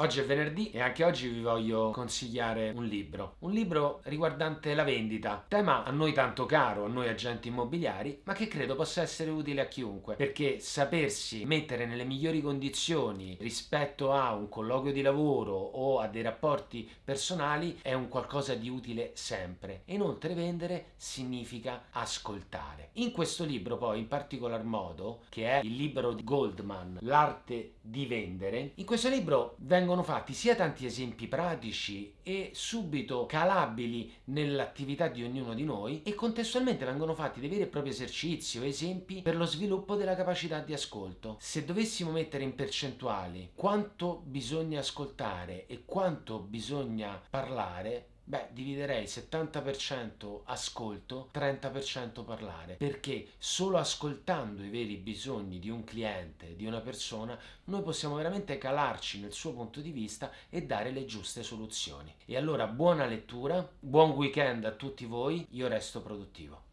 Oggi è venerdì e anche oggi vi voglio consigliare un libro. Un libro riguardante la vendita, tema a noi tanto caro, a noi agenti immobiliari, ma che credo possa essere utile a chiunque, perché sapersi mettere nelle migliori condizioni rispetto a un colloquio di lavoro o a dei rapporti personali è un qualcosa di utile sempre. Inoltre vendere significa ascoltare. In questo libro poi in particolar modo, che è il libro di Goldman, L'arte di vendere, in questo libro vengono vengono fatti sia tanti esempi pratici e subito calabili nell'attività di ognuno di noi e contestualmente vengono fatti dei veri e propri esercizi o esempi per lo sviluppo della capacità di ascolto. Se dovessimo mettere in percentuali quanto bisogna ascoltare e quanto bisogna parlare, Beh, dividerei 70% ascolto, 30% parlare, perché solo ascoltando i veri bisogni di un cliente, di una persona, noi possiamo veramente calarci nel suo punto di vista e dare le giuste soluzioni. E allora buona lettura, buon weekend a tutti voi, io resto produttivo.